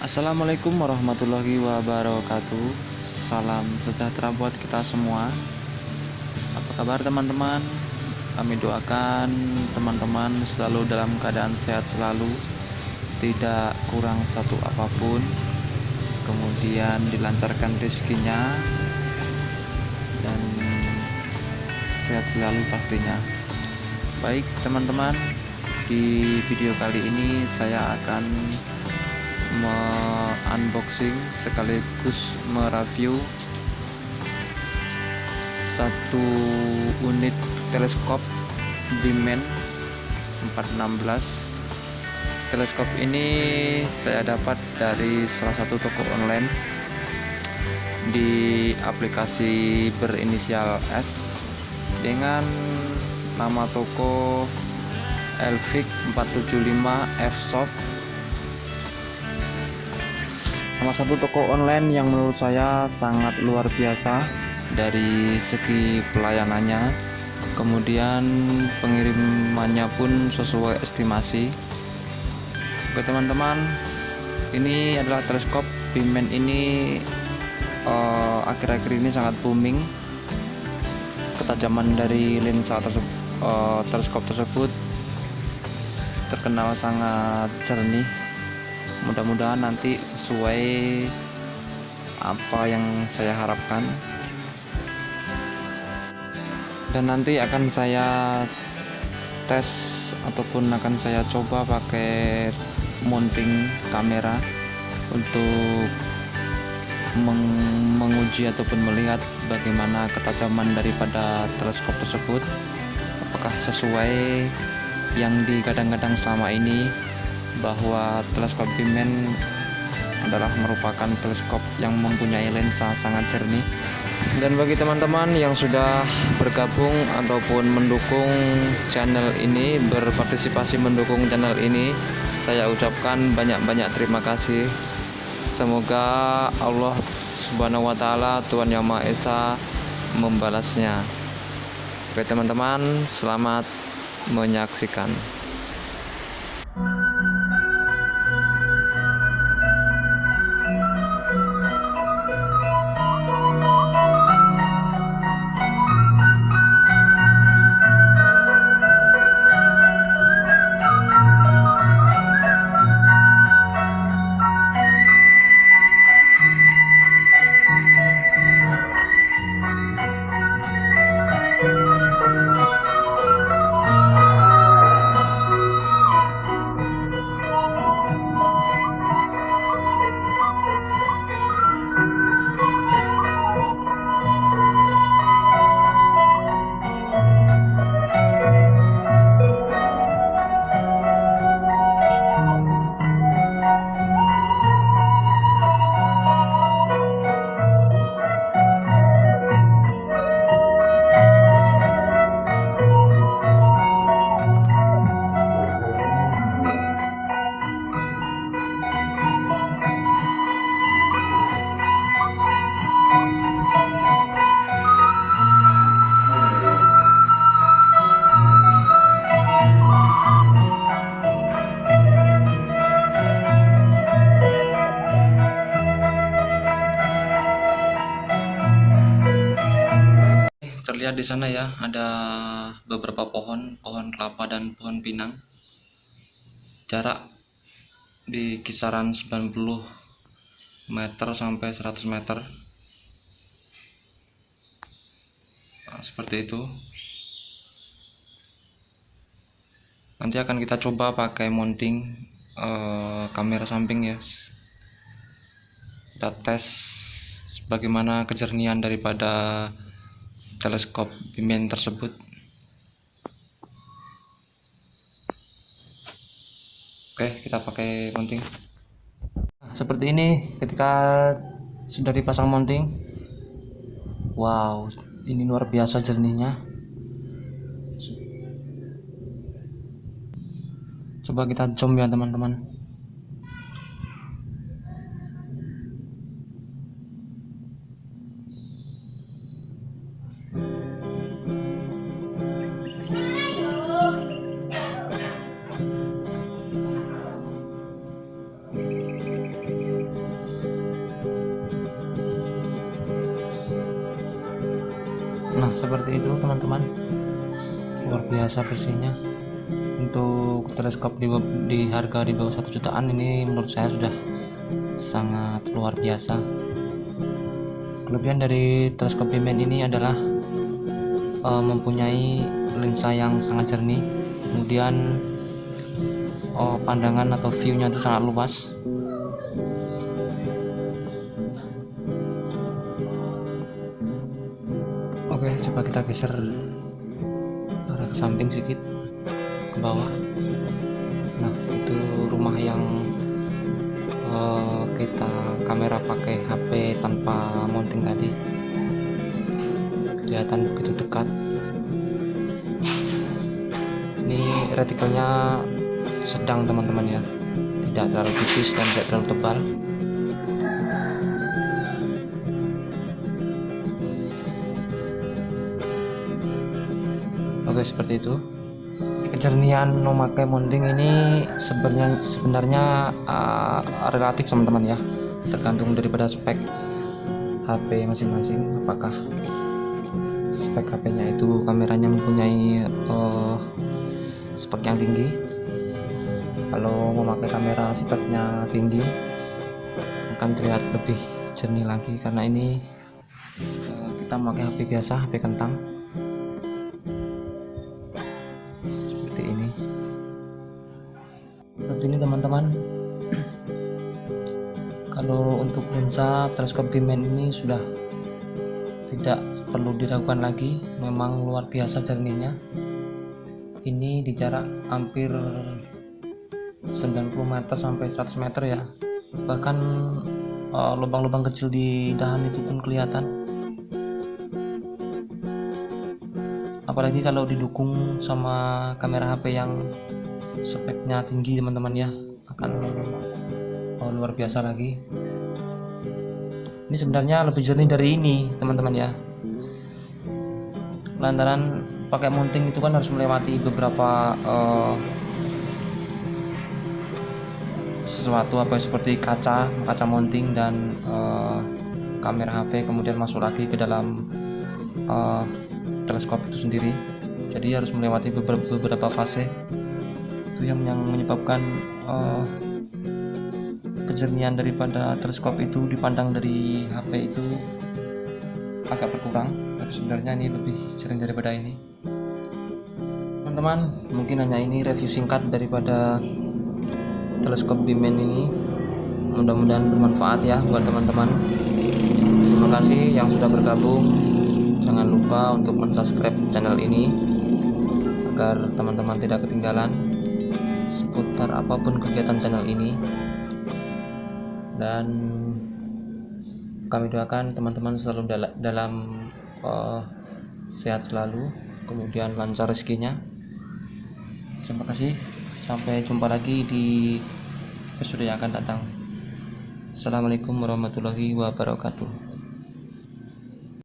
Assalamualaikum warahmatullahi wabarakatuh. Salam sejahtera buat kita semua. Apa kabar teman-teman? Kami doakan teman-teman selalu dalam keadaan sehat selalu Tidak kurang satu apa pun. Kemudian dilancarkan rezekinya Dan sehat selalu pastinya. Baik teman-teman Di video kali ini saya akan unboxing sekaligus mereview satu unit teleskop Bimen 416 teleskop ini saya dapat dari salah satu toko online di aplikasi berinisial S dengan nama toko Elvic 475 F-Soft salah satu toko online yang menurut saya sangat luar biasa dari segi pelayanannya. Kemudian pengirimannya pun sesuai estimasi. Oke teman-teman ini adalah teleskop Bimen ini eh, akhir-akhir uh, ini sangat booming. Ketajaman dari lensa tersebut uh, teleskop tersebut terkenal sangat jernih mudah-mudahan nanti sesuai apa yang saya harapkan. Dan nanti akan saya tes ataupun akan saya coba pakai mounting kamera untuk meng menguji ataupun melihat bagaimana ketajaman daripada teleskop tersebut. Apakah sesuai yang digadang-gadang selama ini bahwa teleskop Bimen adalah merupakan teleskop yang mempunyai lensa sangat jernih. Dan bagi teman-teman yang sudah bergabung ataupun mendukung channel ini berpartisipasi mendukung channel ini saya ucapkan banyak-banyak terima kasih. Semoga Allah subhanahu wa ta'ala Tuhan Yang Maha Esa membalasnya. Oke teman-teman selamat menyaksikan terlihat di sana ya ada beberapa pohon pohon kelapa dan pohon pinang. Jarak di kisaran 90 meter sampai 100 meter. Nah, seperti itu. Nanti akan kita coba pakai mounting uh, kamera samping ya. Kita tes bagaimana kejernihan daripada teleskop bimen tersebut. Oke kita pakai mounting. Seperti ini ketika sudah dipasang mounting wow ini luar biasa jernihnya. Coba kita zoom ya teman-teman nah seperti itu teman-teman. Luar biasa bersihnya. Untuk teleskop di, di harga di bawah satu jutaan ini menurut saya sudah sangat luar biasa. Kelebihan dari teleskop Bimen ini adalah uh, mempunyai lensa yang sangat jernih. Kemudian uh, pandangan atau view-nya itu sangat luas coba kita geser arah ke samping sedikit ke bawah? Nah itu rumah yang uh, kita kamera pakai HP tanpa mounting tadi. Kelihatan begitu dekat. Ini retikelnya sedang teman-teman ya. Tidak terlalu tipis dan tidak terlalu tebal oke seperti itu. Kejernihan memakai mounting ini sebenarnya sebenarnya uh, relatif teman-teman ya. Tergantung daripada spek HP masing-masing. Apakah spek HP-nya itu kameranya mempunyai uh, spek yang tinggi? Kalau memakai kamera speknya tinggi akan terlihat lebih jernih lagi. Karena ini uh, kita memakai HP biasa HP kentang seperti ini teman-teman. Kalau untuk lensa teleskop Bimen ini sudah tidak perlu diragukan lagi. Memang luar biasa jernihnya. Ini di jarak hampir 90 meter sampai 100 meter ya. Bahkan eh, lubang-lubang uh, kecil di dahan itu pun kelihatan. Apalagi kalau didukung sama kamera HP yang speknya tinggi teman-teman ya. Akan oh, luar biasa lagi. Ini sebenarnya lebih jernih dari ini teman-teman ya. Lantaran pakai mounting itu kan harus melewati beberapa uh, sesuatu apa seperti kaca kaca mounting dan uh, kamera HP kemudian masuk lagi ke dalam uh, teleskop itu sendiri. Jadi harus melewati beberapa, beberapa fase itu yang yang menyebabkan uh, kejernihan daripada teleskop itu dipandang dari HP itu agak berkurang. Tapi sebenarnya ini lebih sering daripada ini. Teman-teman mungkin hanya ini review singkat daripada teleskop Bimen ini. Mudah-mudahan bermanfaat ya buat teman-teman. Terima kasih yang sudah bergabung. Jangan lupa untuk mensubscribe channel ini agar teman-teman tidak ketinggalan seputar apa pun kegiatan channel ini. Dan kami doakan teman-teman selalu dal dalam uh, sehat selalu kemudian lancar rezekinya. Terima kasih. Sampai jumpa lagi di episode yang akan datang. Assalamualaikum warahmatullahi wabarakatuh